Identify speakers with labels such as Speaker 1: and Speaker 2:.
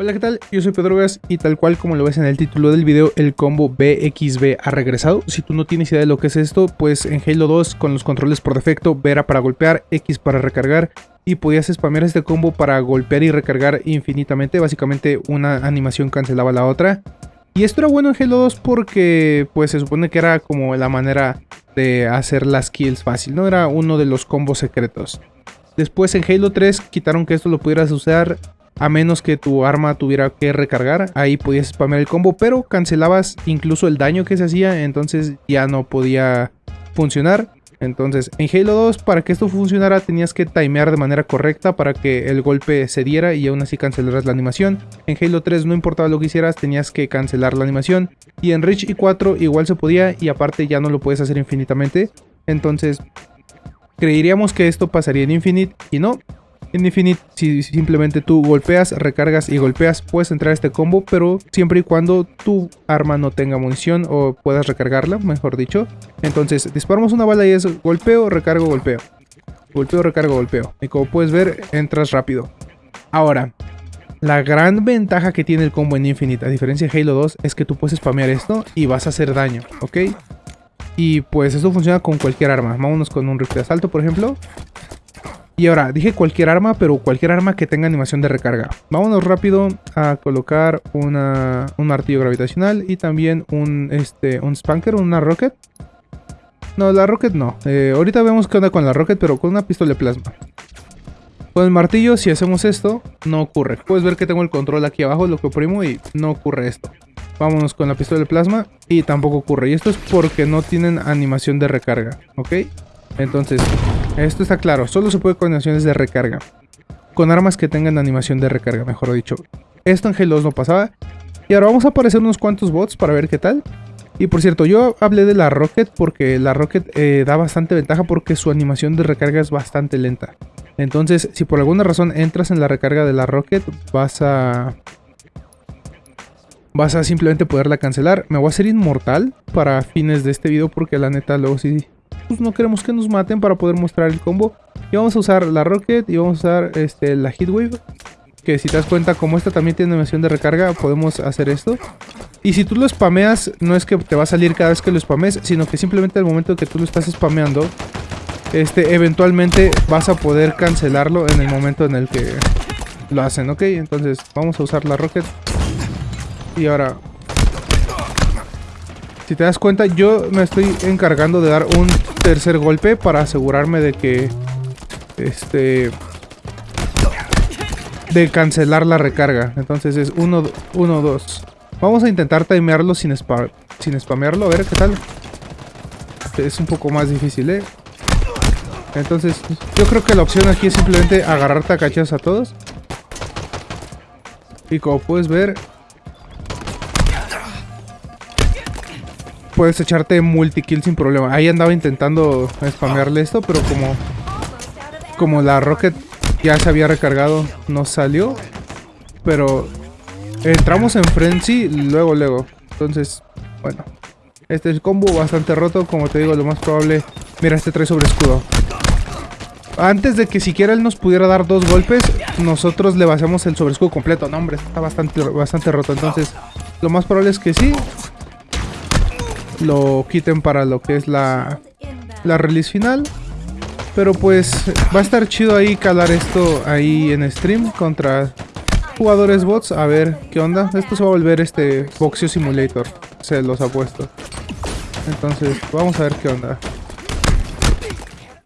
Speaker 1: Hola, ¿qué tal? Yo soy Pedrogas y tal cual como lo ves en el título del video, el combo BXB ha regresado. Si tú no tienes idea de lo que es esto, pues en Halo 2 con los controles por defecto, B era para golpear, X para recargar y podías spamear este combo para golpear y recargar infinitamente. Básicamente una animación cancelaba la otra. Y esto era bueno en Halo 2 porque pues se supone que era como la manera de hacer las kills fácil, ¿no? Era uno de los combos secretos. Después en Halo 3 quitaron que esto lo pudieras usar a menos que tu arma tuviera que recargar, ahí podías spamear el combo, pero cancelabas incluso el daño que se hacía, entonces ya no podía funcionar. Entonces, en Halo 2, para que esto funcionara, tenías que timear de manera correcta para que el golpe se diera y aún así cancelaras la animación. En Halo 3, no importaba lo que hicieras, tenías que cancelar la animación. Y en Reach y 4 igual se podía y aparte ya no lo puedes hacer infinitamente. Entonces, creeríamos que esto pasaría en Infinite y no. En Infinite, si simplemente tú golpeas, recargas y golpeas, puedes entrar a este combo, pero siempre y cuando tu arma no tenga munición o puedas recargarla, mejor dicho. Entonces, disparamos una bala y es golpeo, recargo, golpeo. Golpeo, recargo, golpeo. Y como puedes ver, entras rápido. Ahora, la gran ventaja que tiene el combo en Infinite, a diferencia de Halo 2, es que tú puedes spamear esto y vas a hacer daño, ¿ok? Y pues eso funciona con cualquier arma. Vámonos con un rifle de asalto, por ejemplo. Y ahora, dije cualquier arma, pero cualquier arma que tenga animación de recarga. Vámonos rápido a colocar un martillo gravitacional y también un, este, un spanker, una rocket. No, la rocket no. Eh, ahorita vemos qué onda con la rocket, pero con una pistola de plasma. Con el martillo, si hacemos esto, no ocurre. Puedes ver que tengo el control aquí abajo, lo que oprimo y no ocurre esto. Vámonos con la pistola de plasma y tampoco ocurre. Y esto es porque no tienen animación de recarga, ¿ok? Entonces, esto está claro, solo se puede con animaciones de recarga. Con armas que tengan animación de recarga, mejor dicho. Esto en Halo 2 no pasaba. Y ahora vamos a aparecer unos cuantos bots para ver qué tal. Y por cierto, yo hablé de la Rocket porque la Rocket eh, da bastante ventaja porque su animación de recarga es bastante lenta. Entonces, si por alguna razón entras en la recarga de la Rocket, vas a... Vas a simplemente poderla cancelar. Me voy a hacer inmortal para fines de este video porque la neta luego sí no queremos que nos maten para poder mostrar el combo. Y vamos a usar la Rocket y vamos a usar este, la Heatwave. Que si te das cuenta, como esta también tiene animación de recarga, podemos hacer esto. Y si tú lo spameas, no es que te va a salir cada vez que lo spames, sino que simplemente al momento que tú lo estás spameando, este, eventualmente vas a poder cancelarlo en el momento en el que lo hacen, ¿ok? Entonces vamos a usar la Rocket. Y ahora si te das cuenta, yo me estoy encargando de dar un tercer golpe para asegurarme de que... Este... De cancelar la recarga. Entonces es 1, 1, 2. Vamos a intentar timearlo sin, sin spamearlo. A ver qué tal. Es un poco más difícil, ¿eh? Entonces, yo creo que la opción aquí es simplemente agarrar tacachas a todos. Y como puedes ver, puedes echarte multi-kill sin problema. Ahí andaba intentando spamearle esto, pero como, como la rocket ya se había recargado, no salió. Pero entramos en frenzy luego, luego. Entonces, bueno. Este es el combo bastante roto, como te digo, lo más probable... Mira, este trae sobre escudo. Antes de que siquiera él nos pudiera dar dos golpes, nosotros le basamos el sobre escudo completo. No, hombre, está bastante, bastante roto. Entonces, lo más probable es que sí lo quiten para lo que es la, la release final. Pero pues va a estar chido ahí calar esto ahí en stream contra jugadores bots. A ver qué onda. Esto se va a volver este Boxeo Simulator. Se los ha puesto. Entonces vamos a ver qué onda.